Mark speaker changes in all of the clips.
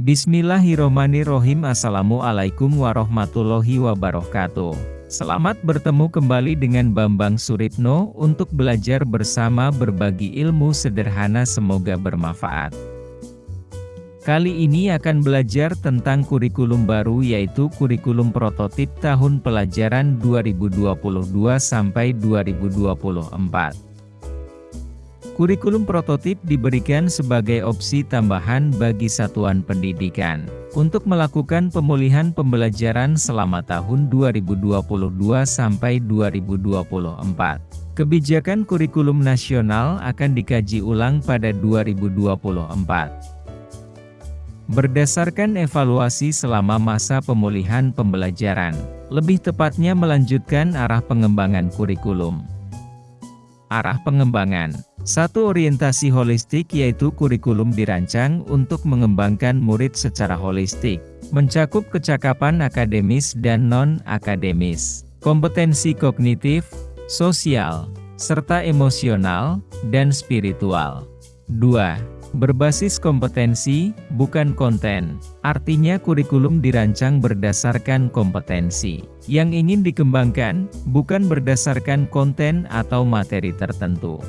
Speaker 1: Bismillahirrohmanirrohim. Assalamualaikum warahmatullahi wabarakatuh. Selamat bertemu kembali dengan Bambang Suritno untuk belajar bersama berbagi ilmu sederhana. Semoga bermanfaat. Kali ini akan belajar tentang kurikulum baru yaitu kurikulum prototip tahun pelajaran 2022 sampai 2024 Kurikulum prototip diberikan sebagai opsi tambahan bagi satuan pendidikan untuk melakukan pemulihan pembelajaran selama tahun 2022 sampai 2024. Kebijakan kurikulum nasional akan dikaji ulang pada 2024. Berdasarkan evaluasi selama masa pemulihan pembelajaran, lebih tepatnya melanjutkan arah pengembangan kurikulum. Arah pengembangan satu orientasi holistik yaitu kurikulum dirancang untuk mengembangkan murid secara holistik, mencakup kecakapan akademis dan non-akademis, kompetensi kognitif, sosial, serta emosional, dan spiritual. 2 berbasis kompetensi, bukan konten. Artinya kurikulum dirancang berdasarkan kompetensi yang ingin dikembangkan, bukan berdasarkan konten atau materi tertentu.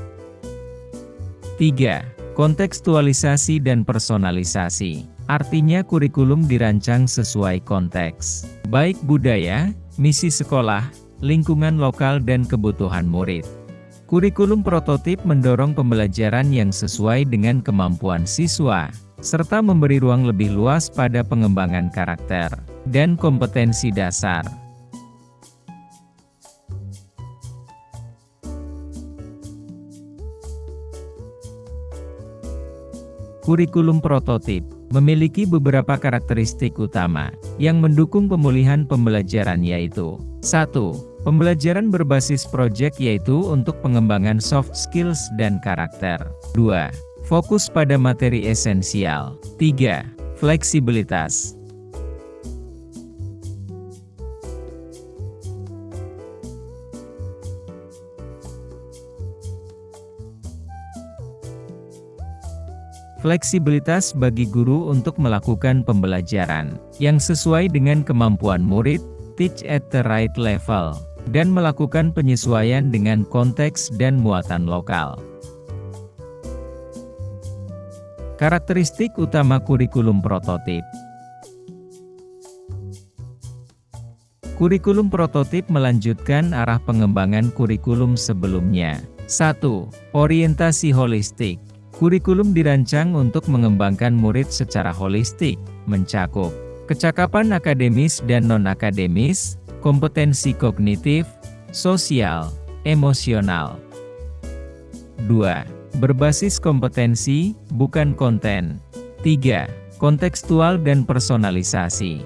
Speaker 1: 3. Kontekstualisasi dan personalisasi. Artinya kurikulum dirancang sesuai konteks, baik budaya, misi sekolah, lingkungan lokal dan kebutuhan murid. Kurikulum prototip mendorong pembelajaran yang sesuai dengan kemampuan siswa, serta memberi ruang lebih luas pada pengembangan karakter dan kompetensi dasar. Kurikulum prototip memiliki beberapa karakteristik utama yang mendukung pemulihan pembelajaran yaitu 1. Pembelajaran berbasis proyek yaitu untuk pengembangan soft skills dan karakter 2. Fokus pada materi esensial 3. Fleksibilitas Fleksibilitas bagi guru untuk melakukan pembelajaran yang sesuai dengan kemampuan murid, teach at the right level, dan melakukan penyesuaian dengan konteks dan muatan lokal. Karakteristik utama kurikulum prototip Kurikulum prototip melanjutkan arah pengembangan kurikulum sebelumnya. 1. Orientasi holistik Kurikulum dirancang untuk mengembangkan murid secara holistik, mencakup kecakapan akademis dan non-akademis, kompetensi kognitif, sosial, emosional. 2. Berbasis kompetensi, bukan konten. 3. Kontekstual dan personalisasi.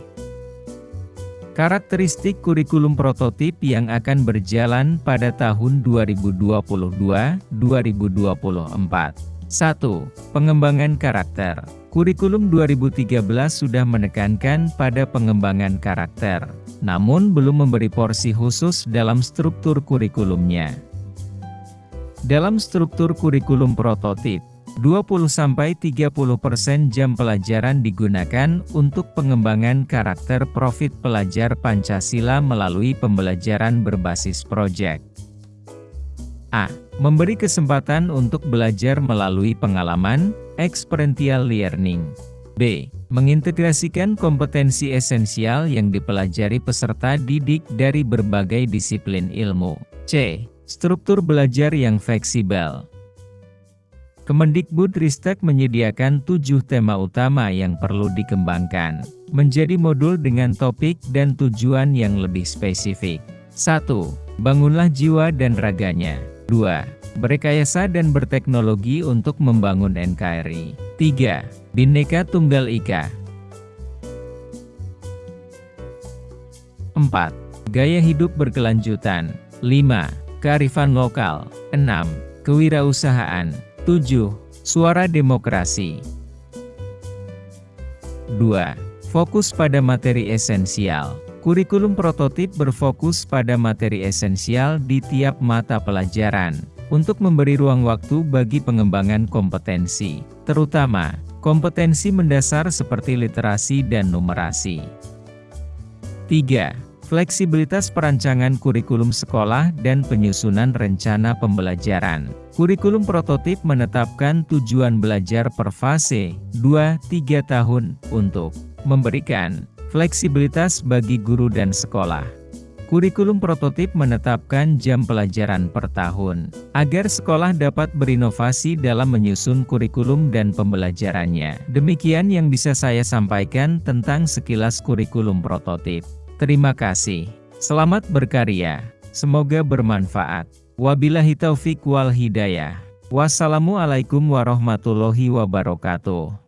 Speaker 1: Karakteristik kurikulum prototip yang akan berjalan pada tahun 2022-2024 1. Pengembangan karakter Kurikulum 2013 sudah menekankan pada pengembangan karakter, namun belum memberi porsi khusus dalam struktur kurikulumnya. Dalam struktur kurikulum prototip, 20-30% jam pelajaran digunakan untuk pengembangan karakter profit pelajar Pancasila melalui pembelajaran berbasis proyek. A. Memberi kesempatan untuk belajar melalui pengalaman, experiential learning. B. Mengintegrasikan kompetensi esensial yang dipelajari peserta didik dari berbagai disiplin ilmu. C. Struktur belajar yang fleksibel. Kemendikbud Ristek menyediakan tujuh tema utama yang perlu dikembangkan, menjadi modul dengan topik dan tujuan yang lebih spesifik. 1. Bangunlah jiwa dan raganya. 2. Berrekayasa dan berteknologi untuk membangun NKRI. 3. Bhinneka Tunggal Ika. 4. Gaya hidup berkelanjutan. 5. Kearifan lokal. 6. Kewirausahaan. 7. Suara demokrasi. 2. Fokus pada materi esensial. Kurikulum prototip berfokus pada materi esensial di tiap mata pelajaran, untuk memberi ruang waktu bagi pengembangan kompetensi, terutama kompetensi mendasar seperti literasi dan numerasi. 3. Fleksibilitas perancangan kurikulum sekolah dan penyusunan rencana pembelajaran. Kurikulum prototip menetapkan tujuan belajar per fase 2-3 tahun untuk memberikan fleksibilitas bagi guru dan sekolah. Kurikulum prototip menetapkan jam pelajaran per tahun, agar sekolah dapat berinovasi dalam menyusun kurikulum dan pembelajarannya. Demikian yang bisa saya sampaikan tentang sekilas kurikulum prototip. Terima kasih. Selamat berkarya. Semoga bermanfaat. Wabillahi taufik wal hidayah. Wassalamualaikum warahmatullahi wabarakatuh.